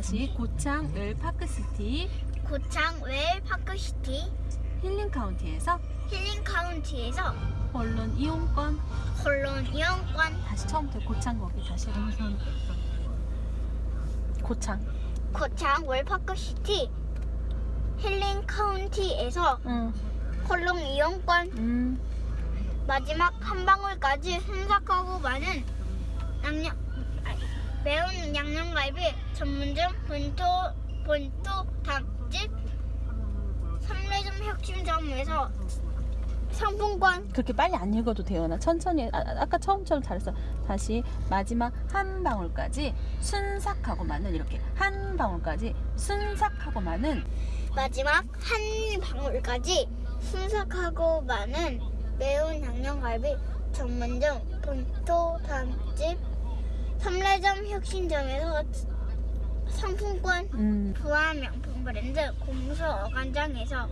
다시 고창 을 파크시티 고창 웰 파크시티 힐링 카운티에서 힐링 카운티에서 언론 이용권 콜론 이용권 다시 처음부터 고창 거기 다시 고창 고창 웰 파크시티 힐링 카운티에서 응. 콜론 이용권 음. 마지막 한 방울까지 순삭하고 많은 양념 아니, 매운 양념갈비 전문점 본토 본토 닭집 삼례점 혁신점에서 상품권 그렇게 빨리 안 읽어도 돼요. 나 천천히 아, 아, 아까 처음처럼 잘했어. 다시 마지막 한 방울까지 순삭하고 많은 이렇게 한 방울까지 순삭하고 많은 마지막 한 방울까지 순삭하고 많은 매운 양념갈비 전문점 본토 닭집 삼례점 혁신점에서 상품권 음. 부화 명품 브랜드 공수 어간장에서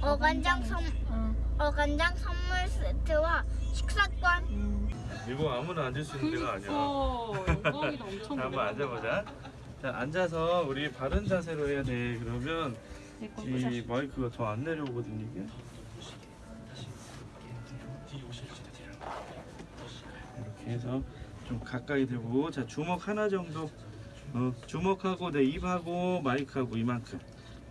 어간장 선 음. 어간장 선물 세트와 식사권 음. 이거 아무나 앉을 수 있는 데가 아니야. 영광이다 엄청 자, 한번 앉아보자. 자, 앉아서 우리 바른 자세로 해야 돼. 그러면 이 마이크가 더 안 내려오거든 이게. 이렇게 해서 좀 가까이 대고. 자 주먹 하나 정도. 어, 주먹하고 내 입하고 마이크하고 이만큼.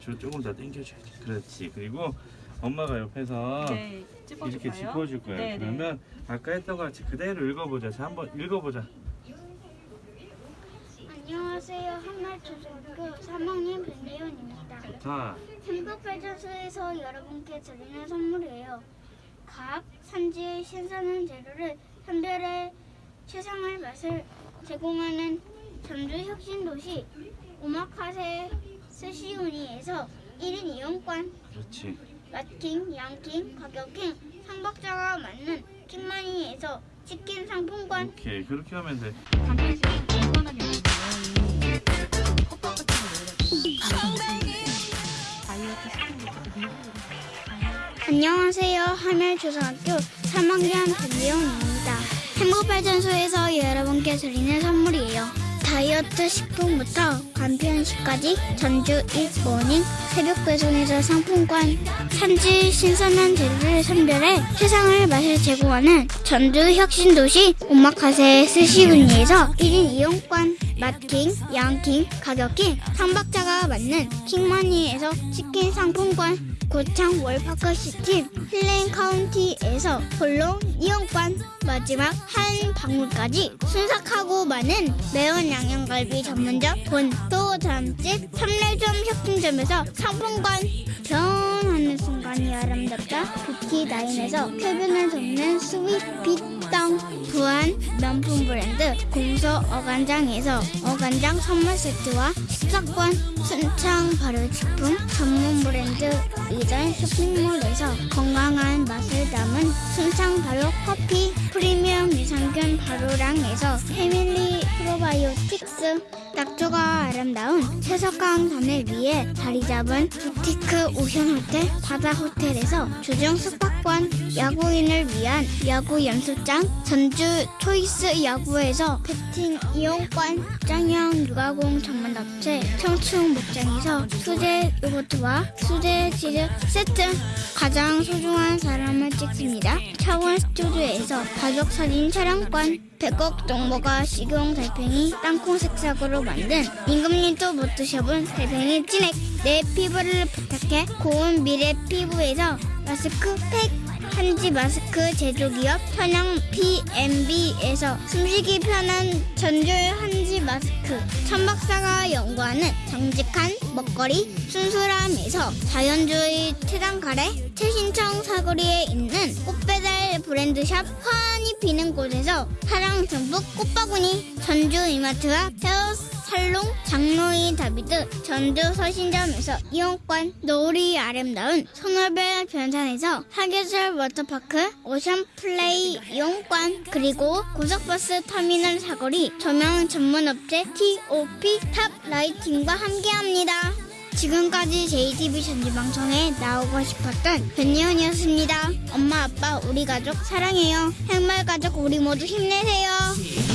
저 조금 더 당겨줘야지 그렇지. 그리고 엄마가 옆에서 네, 이렇게 짚어줄 거야. 네, 네. 그러면 아까 했던 것 같이 그대로 읽어보자. 자 한번 읽어보자. 안녕하세요. 한말초등학교 3학년 변예원입니다. 자 행복발전소에서 여러분께 드리는 선물이에요. 각 산지의 신선한 재료를 선별해 최상의 맛을 제공하는 전주 혁신도시 오마카세 스시우니에서 1인 이용권 그렇지 맛킹, 양킹, 가격킹, 상박자가 맞는 킹마니에서 치킨 상품권 오케이 그렇게 하면 돼 안녕하세요. 하멜초등학교 3학년 변지영입니다. 행복발전소에서 여러분께 드리는 선물이에요. 다이어트 식품부터 간편식까지 전주 일모닝 새벽 배송에서 상품권 산지 신선한 재료를 선별해 세상을 맛을 제공하는 전주 혁신도시 오마카세 스시우니에서 1인 이용권 맛킹, 양킹, 가격킹, 상박자가 맞는 킹마니에서 치킨 상품권 고창 웰파크시티 힐링 카운티에서 홀로 이용권 마지막 한 방울까지 순삭하고 많은 매운 양념갈비 전문점 본토 잠집 삼례점 혁신점에서 상품권 변하는 순간이 아름답다. 뷰티나인에서 쾌변을 돕는 스윗 빛땅 부안 명품 브랜드 공서 어간장에서 어간장 선물 세트와 식사권 순창 발효식품 전문 브랜드 이전 쇼핑몰에서 건강한 맛을 담은 순창 발효 커피 프리미엄 유산균 발효량에서 패밀리 프로바이오틱 스 낙조가 아름다운 채석강산을 위해 자리 잡은 부티크 오션 호텔 바다 호텔에서 주중 숙박권 야구인을 위한 야구 연습장 전주 초이스 야구에서 배팅 이용권 목장형 유가공 전문업체 청춘 목장에서 수제 요거트와 수제 치즈 세트 가장 소중한 사람을 찍습니다. 차원 스튜디오에서 가족 사진 촬영권 백억 동모가 식용 달팽이 땅콩 색상으로 만든 임금님도 못 드셔본 달팽이 진액. 내 피부를 부탁해 고운 미래 피부에서 마스크팩. 한지 마스크 제조기업 천양 PMB에서 숨쉬기 편한 전주 한지 마스크. 천박사가 연구하는 정직한 먹거리 순수람에서 자연주의 태단가래. 최신청 사거리에 있는 꽃배달 브랜드샵 화환이 피는 곳에서 사랑 전북 꽃바구니 전주 이마트와 헤어 살롱 장로이 다비드 전주 서신점에서 이용권 노을이 아름다운 소노벨 변산에서 사계절 워터파크 오션 플레이 이용권 그리고 고속버스 터미널 사거리 조명 전문업체 TOP 탑 라이팅과 함께합니다. 지금까지 JTV 전주방송에 나오고 싶었던 변예원이었습니다. 엄마 아빠 우리 가족 사랑해요. 행말 가족 우리 모두 힘내세요.